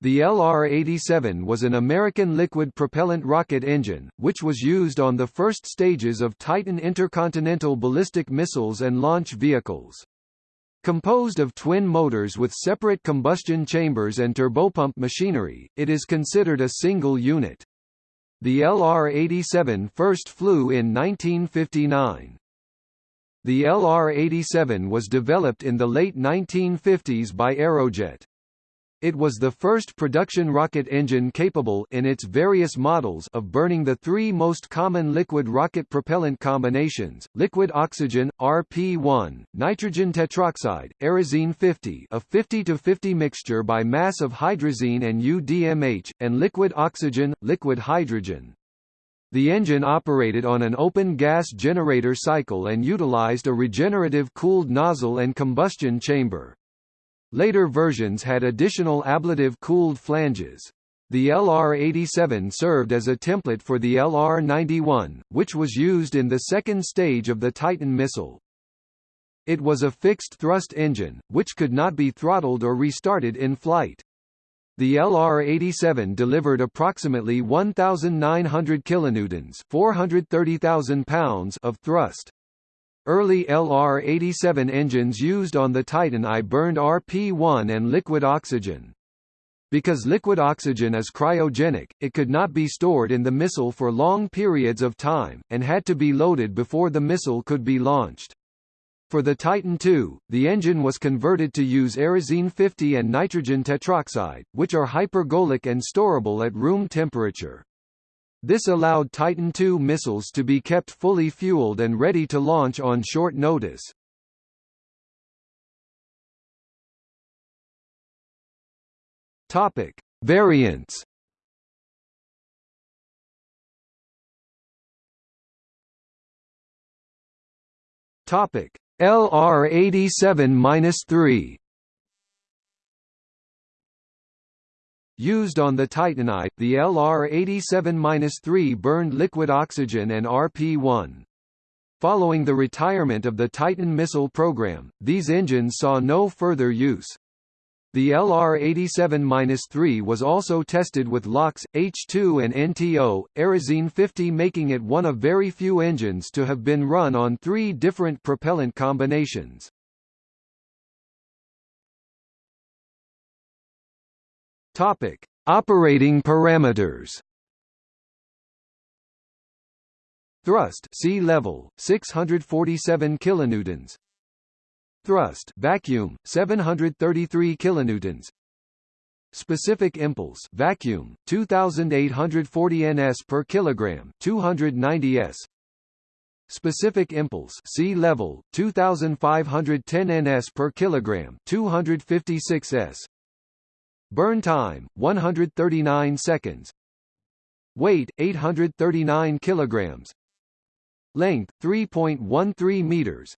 The LR-87 was an American liquid propellant rocket engine, which was used on the first stages of Titan intercontinental ballistic missiles and launch vehicles. Composed of twin motors with separate combustion chambers and turbopump machinery, it is considered a single unit. The LR-87 first flew in 1959. The LR-87 was developed in the late 1950s by Aerojet. It was the first production rocket engine capable in its various models of burning the three most common liquid rocket propellant combinations, liquid oxygen, RP-1, nitrogen tetroxide, Aerozine 50 a 50-50 mixture by mass of hydrazine and UDMH, and liquid oxygen, liquid hydrogen. The engine operated on an open gas generator cycle and utilized a regenerative cooled nozzle and combustion chamber. Later versions had additional ablative cooled flanges. The LR-87 served as a template for the LR-91, which was used in the second stage of the Titan missile. It was a fixed-thrust engine, which could not be throttled or restarted in flight. The LR-87 delivered approximately 1,900 kilonewtons (430,000 pounds) of thrust. Early LR-87 engines used on the Titan I burned RP-1 and liquid oxygen. Because liquid oxygen is cryogenic, it could not be stored in the missile for long periods of time, and had to be loaded before the missile could be launched. For the Titan II, the engine was converted to use Aerozine 50 and nitrogen tetroxide, which are hypergolic and storable at room temperature. This allowed Titan II missiles to be kept fully fueled and ready to launch on short notice. Topic: Variants. Topic: LR87-3 Used on the Titan I, the LR-87-3 burned liquid oxygen and RP-1. Following the retirement of the Titan missile program, these engines saw no further use. The LR-87-3 was also tested with LOX, H2 and NTO, Aerozine 50 making it one of very few engines to have been run on three different propellant combinations. Topic: Operating parameters. Thrust sea level 647 kilonewtons. Thrust vacuum 733 kilonewtons. Specific impulse vacuum 2840 ns per kilogram 290 s. Specific impulse sea level 2510 ns per kilogram 256 s. Burn time 139 seconds. Weight 839 kilograms. Length 3.13 meters.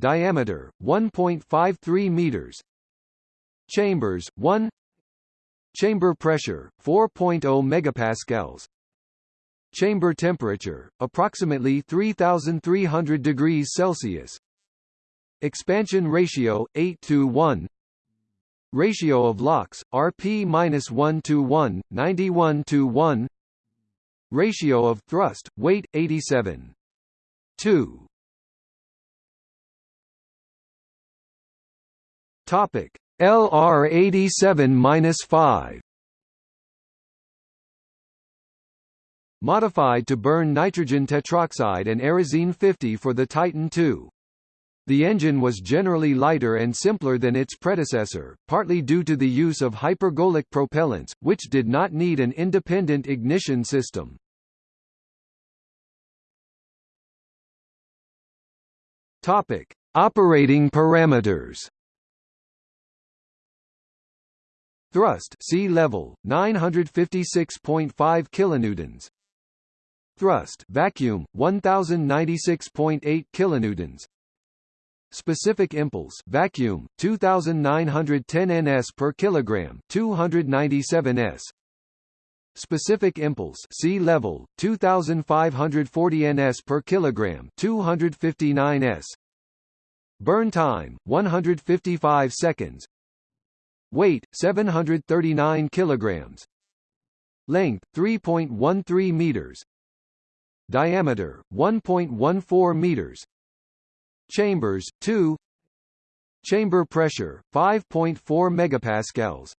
Diameter 1.53 meters. Chambers 1 Chamber pressure 4.0 megapascals. Chamber temperature approximately 3300 degrees Celsius. Expansion ratio 8 to 1. Ratio of LOX, RP-1 to 1, 91 to 1 Ratio of thrust, weight, 87. 2 Topic LR87-5 Modified to burn nitrogen tetroxide and Aerozine 50 for the Titan II. The engine was generally lighter and simpler than its predecessor, partly due to the use of hypergolic propellants, which did not need an independent ignition system. Topic: Operating parameters. Thrust sea level 956.5 kilonewtons. Thrust vacuum 1096.8 kilonewtons. Specific impulse vacuum 2910 ns per kilogram 297 s. Specific impulse sea level 2540 ns per kilogram 259 s. Burn time 155 seconds. Weight 739 kilograms, length 3.13 meters, diameter 1.14 meters, chambers 2, chamber pressure 5.4 megapascals,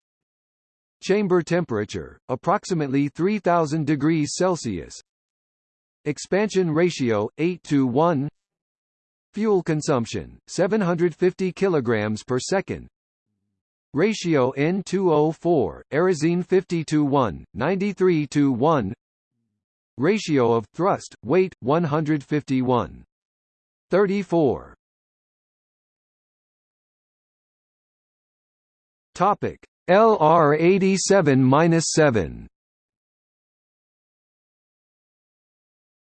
chamber temperature approximately 3000 degrees Celsius, expansion ratio 8 to 1 Fuel consumption 750 kilograms per second. Ratio N2O4, Aerozine 50 to 1, 93 to 1. Ratio of thrust weight 151. 34. Topic LR87-7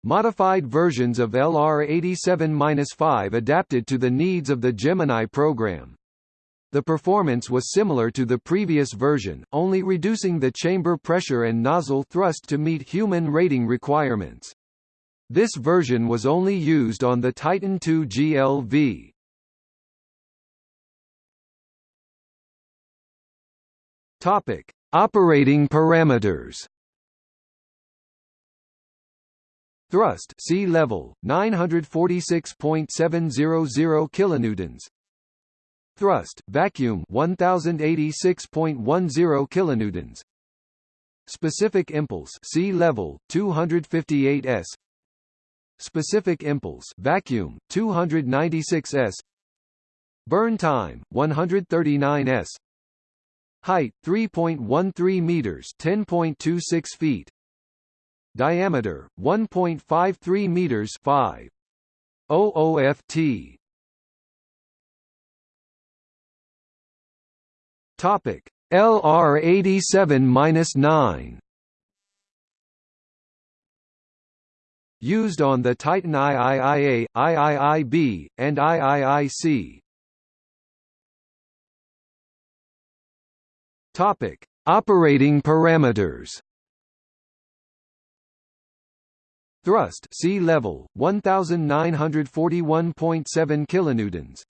Modified versions of LR87-5 adapted to the needs of the Gemini program. The performance was similar to the previous version, only reducing the chamber pressure and nozzle thrust to meet human rating requirements. This version was only used on the Titan II GLV. Topic: Operating parameters. Thrust sea level 946.700 kilonewtons. Thrust vacuum 1086.10 kilonewtons. Specific impulse sea level 258 s. Specific impulse vacuum 296 s. Burn time 139 s. Height 3.13 meters 10.26 feet. Diameter 1.53 meters 5 OOFT topic. LR87-9 used on the Titan IIIA, IIIB, and IIIC. Topic: Operating parameters. Thrust sea level 1941.7 kilonewtons.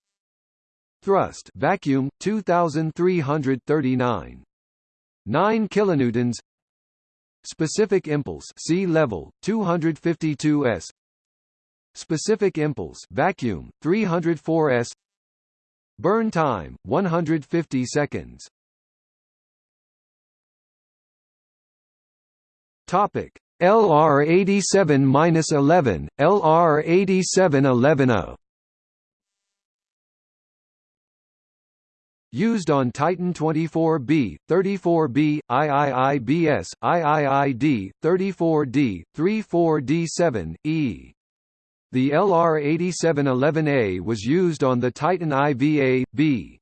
Thrust vacuum 2339 9 kilonewtons. Specific impulse sea level 252 s. Specific impulse vacuum 304 s. Burn time 150 seconds. Topic LR87-11, LR8711A Used on Titan 24B, 34B, IIIBS, IIID, 34D, 34D7, E. The LR8711A was used on the Titan IVA-B.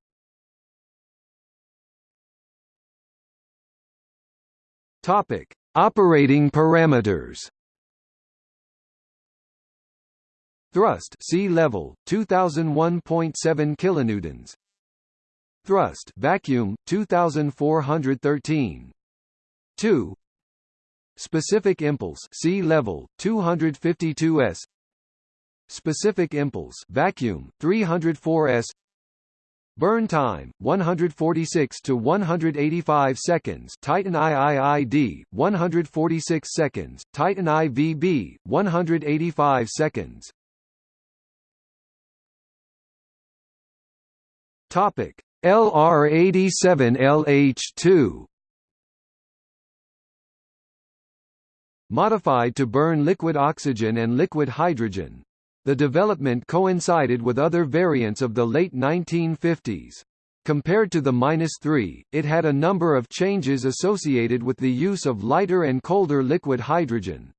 Topic: Operating parameters Thrust sea level 2001.7 kilonewtons Thrust vacuum 2413 2 Specific impulse sea level 252 s Specific impulse vacuum 304 s Burn time 146 to 185 seconds. Titan IIID 146 seconds. Titan IVB 185 seconds. Topic LR87LH2 Modified to burn liquid oxygen and liquid hydrogen, the development coincided with other variants of the late 1950s. Compared to the -3, it had a number of changes associated with the use of lighter and colder liquid hydrogen.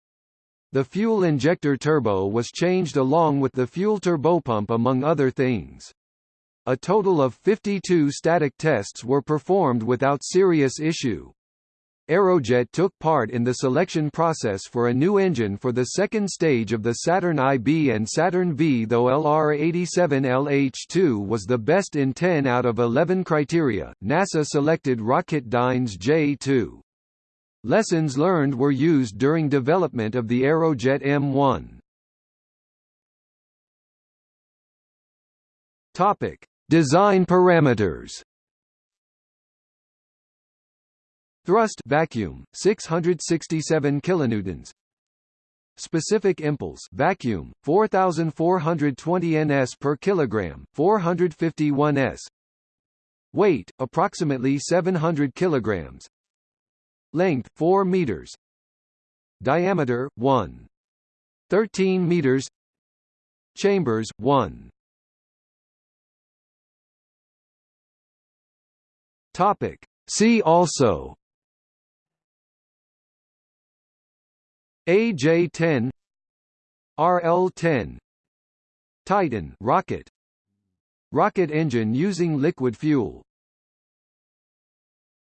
The fuel injector turbo was changed along with the fuel turbopump among other things. A total of 52 static tests were performed without serious issue. Aerojet took part in the selection process for a new engine for the second stage of the Saturn IB and Saturn V though LR-87LH2 was the best in 10 out of 11 criteria, NASA selected Rocketdyne's J2. Lessons learned were used during development of the Aerojet M1. Topic: Design parameters Thrust vacuum 667 kilonewtons. Specific impulse vacuum 4420 ns per kilogram 451 s. Weight approximately 700 kilograms. Length 4 meters. Diameter 1 13 meters. Chambers 1 Topic. See also. AJ-10 RL-10 Titan rocket. Rocket engine using liquid fuel